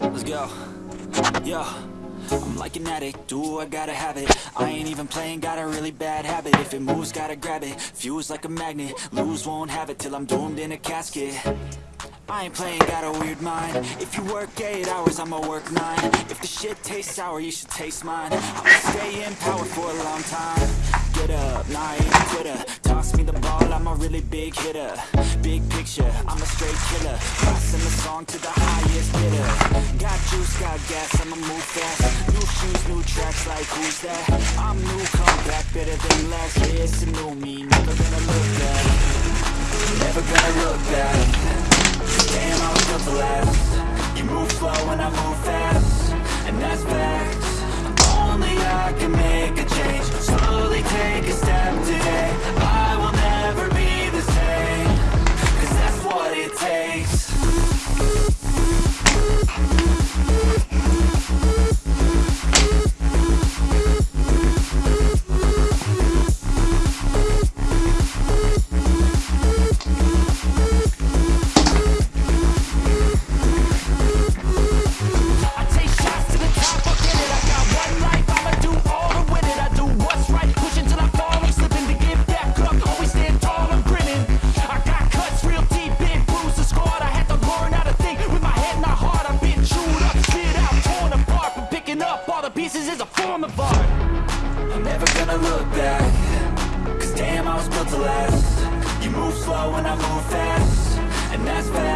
Yo, yo. I'm like an addict, do I gotta have it? I ain't even playing, got a really bad habit. If it moves, gotta grab it. Fuse like a magnet, lose, won't have it Till I'm doomed in a casket. I ain't playing, got a weird mind. If you work 8 hours, I'ma work 9 If the shit tastes sour, you should taste mine. I'ma stay in power for a long time. Get up, nah, I ain't a quitter. Toss me the ball, I'm a really big hitter. Big picture, I'm a straight killer. Passing the song to the highest bidder Got gas, I'ma move fast. New shoes, new tracks, like who's that? I'm new, come back, better than last Yeah, it's a new me, never gonna look back. Never gonna look back. Damn, I was built to You move slow and I move fast. And that's facts. Only I can make pieces is a form of art. I'm never gonna look back Cause damn, I was built to last. You move slow and I move fast And that's facts